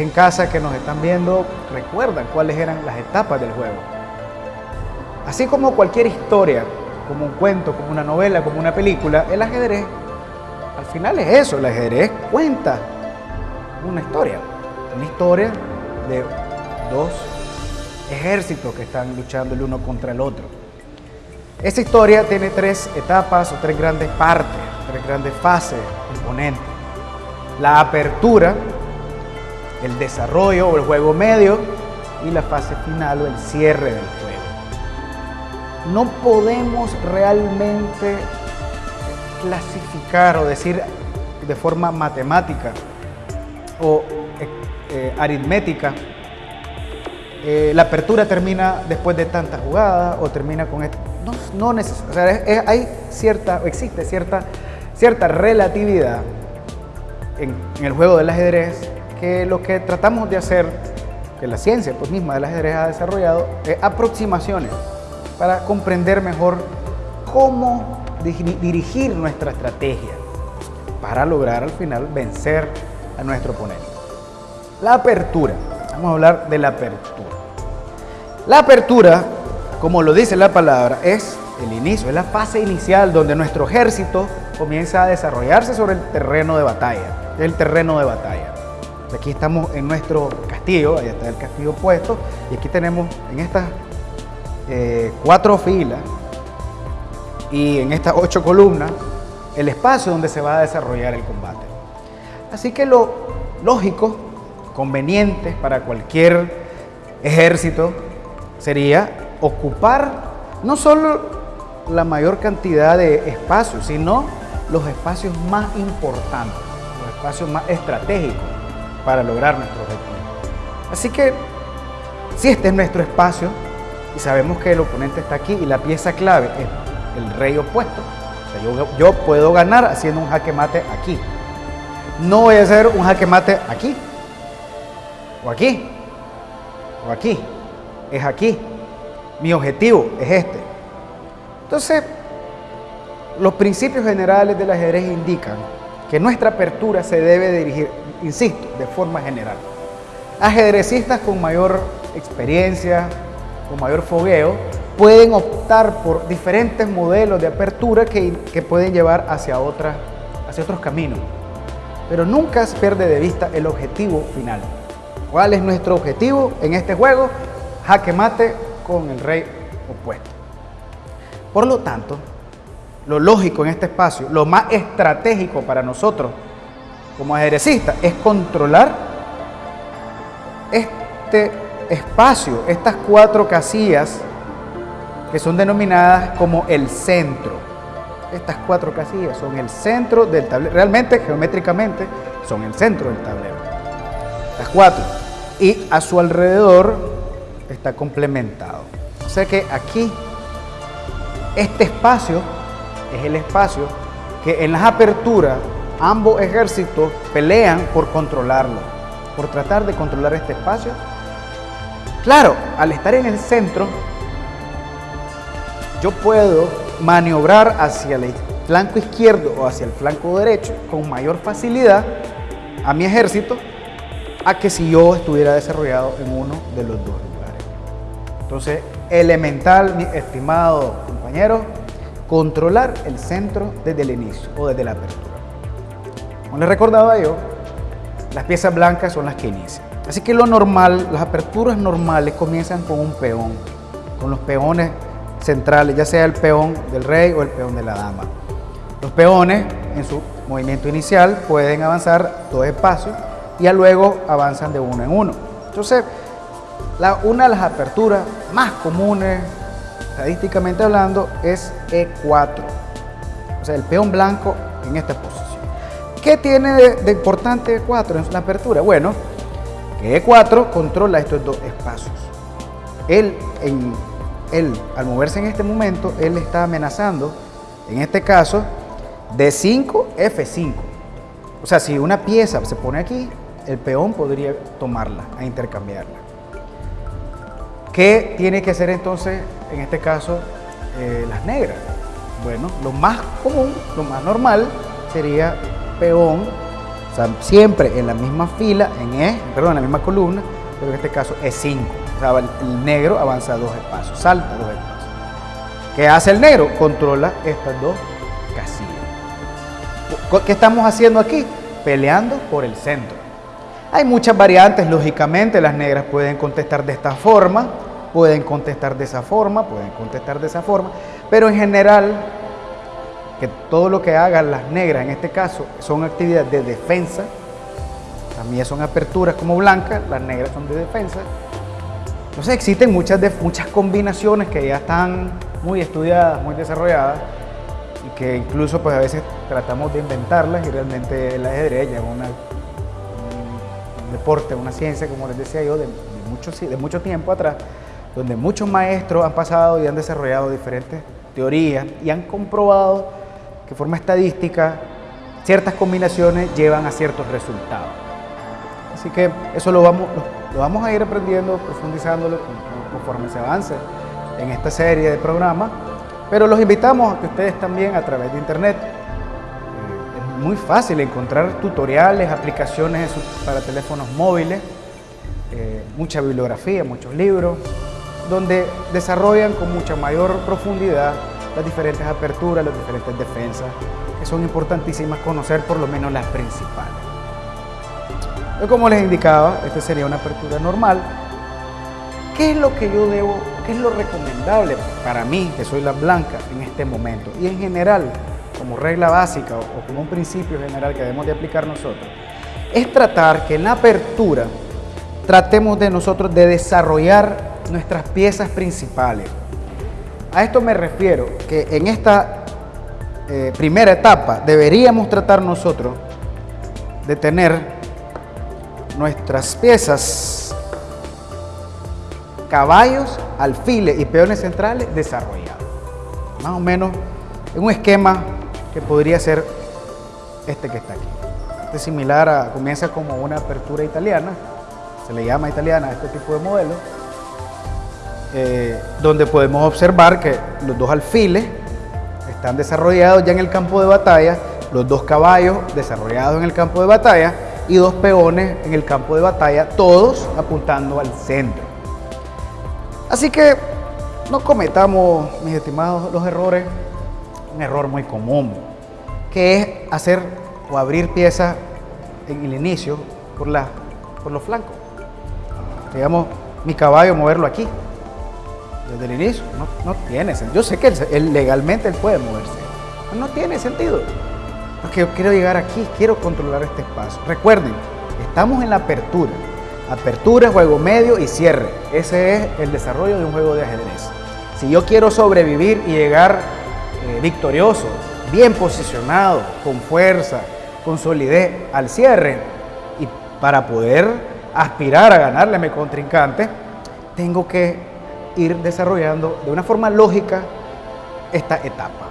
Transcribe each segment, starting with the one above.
en casa que nos están viendo recuerdan cuáles eran las etapas del juego. Así como cualquier historia, como un cuento, como una novela, como una película, el ajedrez al final es eso, el ajedrez cuenta una historia, una historia de dos ejércitos que están luchando el uno contra el otro. Esta historia tiene tres etapas o tres grandes partes, tres grandes fases, componentes. La apertura, el desarrollo o el juego medio y la fase final o el cierre del juego. No podemos realmente clasificar o decir de forma matemática o eh, eh, aritmética eh, la apertura termina después de tantas jugadas o termina con esto. No, no necesariamente. hay cierta, existe cierta, cierta relatividad en, el juego del ajedrez lo que tratamos de hacer, que la ciencia pues, misma del ajedrez ha desarrollado, es aproximaciones para comprender mejor cómo dirigir nuestra estrategia para lograr al final vencer a nuestro oponente. La apertura. Vamos a hablar de la apertura. La apertura, como lo dice la palabra, es el inicio, es la fase inicial donde nuestro ejército comienza a desarrollarse sobre el terreno de batalla. El terreno de batalla. Aquí estamos en nuestro castillo, ahí está el castillo puesto, y aquí tenemos en estas eh, cuatro filas y en estas ocho columnas el espacio donde se va a desarrollar el combate. Así que lo lógico, conveniente para cualquier ejército sería ocupar no solo la mayor cantidad de espacios, sino los espacios más importantes, los espacios más estratégicos para lograr nuestro objetivo. Así que si este es nuestro espacio y sabemos que el oponente está aquí y la pieza clave es el rey opuesto. yo, puedo ganar haciendo un jaque mate aquí. No voy a hacer un jaque mate aquí, o aquí, o aquí. Es aquí. Mi objetivo es este. Entonces, los principios generales del ajedrez indican que nuestra apertura se debe dirigir, insisto, de forma general. Ajedrecistas con mayor experiencia, con mayor fogueo, pueden optar por diferentes modelos de apertura que, pueden llevar hacia, hacia otros caminos. Pero nunca se pierde de vista el objetivo final. ¿Cuál es nuestro objetivo en este juego? Jaque mate con el rey opuesto. Por lo tanto, lo lógico en este espacio, lo más estratégico para nosotros como ajedrecistas es controlar este espacio, estas cuatro casillas que son denominadas como el centro. Estas cuatro casillas son el centro del tablero. Realmente, geométricamente, son el centro del tablero. Las cuatro. Y a su alrededor está complementado. O sea que aquí, este espacio es el espacio que en las aperturas ambos ejércitos pelean por controlarlo, por tratar de controlar este espacio. Claro, al estar en el centro, yo puedo maniobrar hacia el flanco izquierdo o hacia el flanco derecho con mayor facilidad a mi ejército a que si yo estuviera desarrollado en uno de los dos lugares. Entonces, elemental, mi estimado compañero, controlar el centro desde el inicio o desde la apertura. Como les recordaba yo, las piezas blancas son las que inician. Así que lo normal, las aperturas normales comienzan con un peón, con los peones centrales, ya sea el peón del rey o el peón de la dama. Los peones en su movimiento inicial pueden avanzar dos espacios y luego avanzan de uno en uno. Entonces, una de las aperturas más comunes, estadísticamente hablando, es E4. O sea, el peón blanco en esta posición. ¿Qué tiene de, de importante E4 en la apertura? Bueno, que E4 controla estos dos espacios. Él él, al moverse en este momento, él está amenazando, en este caso, D5, F5. O sea, si una pieza se pone aquí, el peón podría tomarla, a intercambiarla. ¿Qué tiene que hacer entonces, en este caso, eh, las negras? Bueno, lo más común, lo más normal sería peón siempre en la misma fila, en E, perdón, en la misma columna, pero en este caso es 5. O sea, el negro avanza dos espacios, salta dos espacios. ¿Qué hace el negro? Controla estas dos casillas. ¿Qué estamos haciendo aquí? Peleando por el centro. Hay muchas variantes, lógicamente, las negras pueden contestar de esta forma, pueden contestar de esa forma, pueden contestar de esa forma, pero en general, que todo lo que hagan las negras en este caso son actividades de defensa, también son aperturas como blancas, las negras son de defensa. Entonces existen muchas, muchas combinaciones que ya están muy estudiadas, muy desarrolladas, y que incluso pues a veces tratamos de inventarlas y realmente el ajedrez ya es una deporte, una ciencia, como les decía yo, de, mucho, de mucho tiempo atrás, donde muchos maestros han pasado y han desarrollado diferentes teorías y han comprobado de forma estadística ciertas combinaciones llevan a ciertos resultados. Así que eso lo vamos, lo, vamos a ir aprendiendo, profundizándolo conforme se avance en esta serie de programas, pero los invitamos a que ustedes también a través de internet muy fácil encontrar tutoriales, aplicaciones para teléfonos móviles, eh, mucha bibliografía, muchos libros, donde desarrollan con mucha mayor profundidad las diferentes aperturas, las diferentes defensas, que son importantísimas conocer por lo menos las principales. como les indicaba, esta sería una apertura normal. ¿Qué es lo que yo debo, qué es lo recomendable para mí, que soy la blanca, en este momento? Y en general, como regla básica o, como un principio general que debemos de aplicar nosotros, es tratar que en la apertura tratemos de nosotros de desarrollar nuestras piezas principales. A esto me refiero que en esta eh, primera etapa deberíamos tratar nosotros de tener nuestras piezas, caballos, alfiles y peones centrales desarrollados. Más o menos en un esquema que podría ser este que está aquí. Este es similar a, comienza como una apertura italiana, se le llama italiana a este tipo de modelo, eh, donde podemos observar que los dos alfiles están desarrollados ya en el campo de batalla, los dos caballos desarrollados en el campo de batalla y dos peones en el campo de batalla, todos apuntando al centro. Así que no cometamos, mis estimados, los errores un error muy común, que es hacer o abrir piezas en el inicio por, la, por los flancos. Digamos, mi caballo moverlo aquí, desde el inicio, no, tiene sentido. Yo sé que él, legalmente él puede moverse, no tiene sentido. Porque yo quiero llegar aquí, quiero controlar este espacio. Recuerden, estamos en la apertura. Apertura, juego medio y cierre. Ese es el desarrollo de un juego de ajedrez. Si yo quiero sobrevivir y llegar eh, victorioso, bien posicionado, con fuerza, con solidez al cierre. Y para poder aspirar a ganarle a mi contrincante, tengo que ir desarrollando de una forma lógica esta etapa.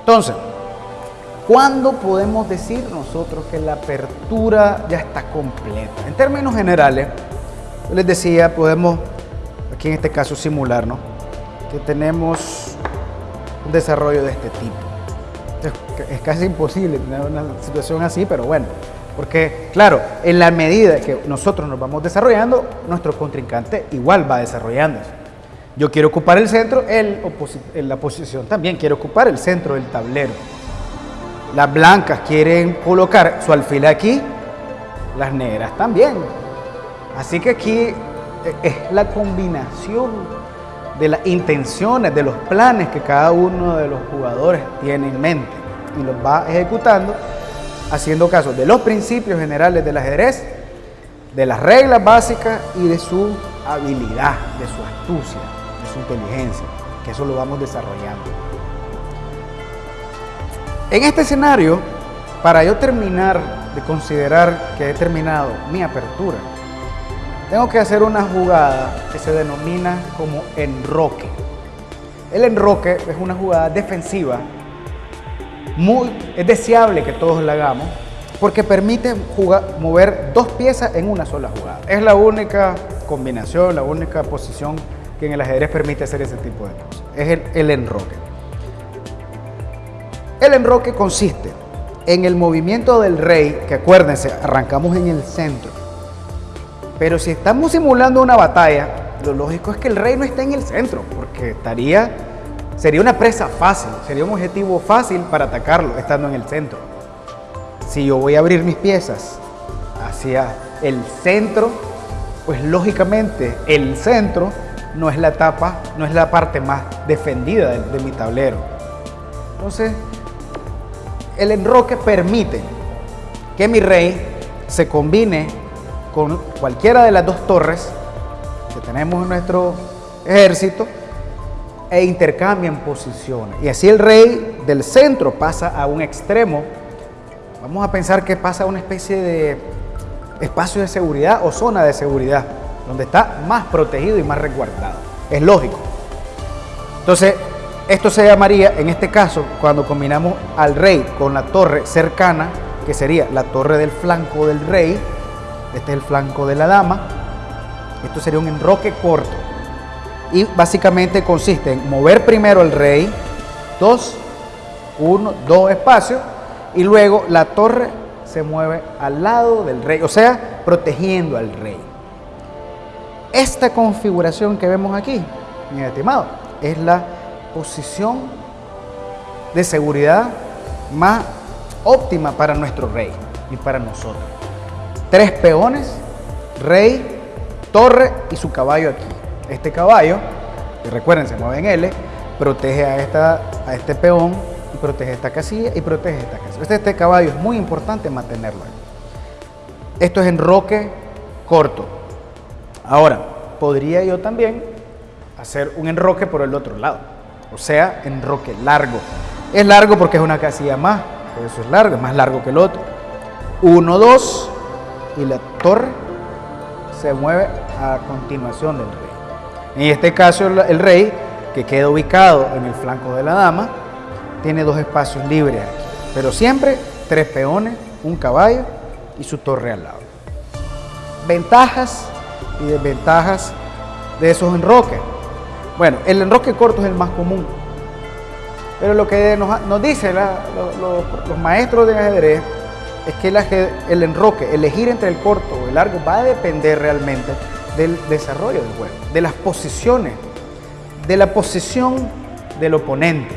Entonces, ¿cuándo podemos decir nosotros que la apertura ya está completa? En términos generales, les decía, podemos, aquí en este caso, simular, ¿no? Que tenemos un desarrollo de este tipo. Es, casi imposible tener una situación así, pero bueno, porque claro, en la medida que nosotros nos vamos desarrollando, nuestro contrincante igual va desarrollándose. Yo quiero ocupar el centro, en la posición también quiere ocupar el centro del tablero. Las blancas quieren colocar su alfil aquí, las negras también. Así que aquí eh, es la combinación de las intenciones, de los planes que cada uno de los jugadores tiene en mente y los va ejecutando haciendo caso de los principios generales del ajedrez, de las reglas básicas y de su habilidad, de su astucia, de su inteligencia, que eso lo vamos desarrollando. En este escenario, para yo terminar de considerar que he terminado mi apertura, tengo que hacer una jugada que se denomina como enroque. El enroque es una jugada defensiva, muy, es deseable que todos la hagamos, porque permite mover dos piezas en una sola jugada. Es la única combinación, la única posición que en el ajedrez permite hacer ese tipo de cosas. Es el, el enroque. El enroque consiste en el movimiento del rey, que acuérdense, arrancamos en el centro, pero si estamos simulando una batalla, lo lógico es que el rey no esté en el centro, porque estaría, sería una presa fácil, sería un objetivo fácil para atacarlo estando en el centro. Si yo voy a abrir mis piezas hacia el centro, pues lógicamente el centro no es la etapa, no es la parte más defendida de, de mi tablero. Entonces, el enroque permite que mi rey se combine con cualquiera de las dos torres que tenemos en nuestro ejército e intercambian posiciones. Y así el rey del centro pasa a un extremo. Vamos a pensar que pasa a una especie de espacio de seguridad o zona de seguridad, donde está más protegido y más resguardado. Es lógico. Entonces, esto se llamaría, en este caso, cuando combinamos al rey con la torre cercana, que sería la torre del flanco del rey, este es el flanco de la dama, esto sería un enroque corto. Y básicamente consiste en mover primero el rey, dos, uno, dos espacios, y luego la torre se mueve al lado del rey, o sea, protegiendo al rey. Esta configuración que vemos aquí, mi estimado, es la posición de seguridad más óptima para nuestro rey y para nosotros. Tres peones, rey, torre y su caballo aquí. Este caballo, que recuerden, se mueve en L, protege a, esta, a este peón y protege esta casilla y protege esta casilla. Este, este caballo es muy importante mantenerlo Esto es enroque corto. Ahora, podría yo también hacer un enroque por el otro lado o sea, enroque largo. Es largo porque es una casilla más, eso es largo, es más largo que el otro. Uno, dos, y la torre se mueve a continuación del rey. En este caso el rey, que queda ubicado en el flanco de la dama, tiene dos espacios libres aquí, pero siempre tres peones, un caballo y su torre al lado. Ventajas y desventajas de esos enroques. Bueno, el enroque corto es el más común. Pero lo que nos, dicen los maestros de ajedrez es que el, enroque, elegir entre el corto o el largo, va a depender realmente del desarrollo del juego, de las posiciones, de la posición del oponente.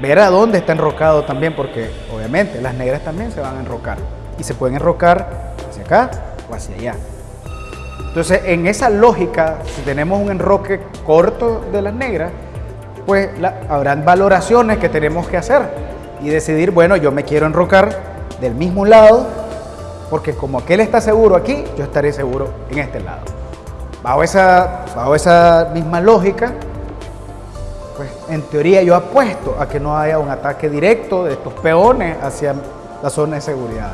Ver a dónde está enrocado también, porque obviamente las negras también se van a enrocar. Y se pueden enrocar hacia acá o hacia allá. Entonces, en esa lógica, si tenemos un enroque corto de las negras, pues habrán valoraciones que tenemos que hacer y decidir, bueno, yo me quiero enrocar del mismo lado, porque como aquel está seguro aquí, yo estaré seguro en este lado. Bajo esa, bajo esa misma lógica, pues en teoría yo apuesto a que no haya un ataque directo de estos peones hacia la zona de seguridad.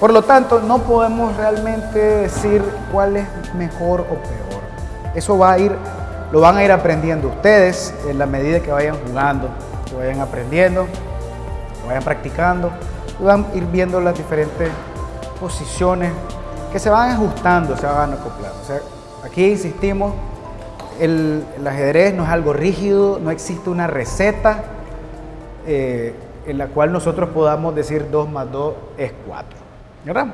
Por lo tanto, no podemos realmente decir cuál es mejor o peor. Eso va a ir, lo van a ir aprendiendo ustedes en la medida que vayan jugando, que vayan aprendiendo, que vayan practicando, y van a ir viendo las diferentes posiciones que se van ajustando, se van acoplando. O sea, aquí insistimos, el, ajedrez no es algo rígido, no existe una receta eh, en la cual nosotros podamos decir 2 más 2 es 4. ¿Verdad?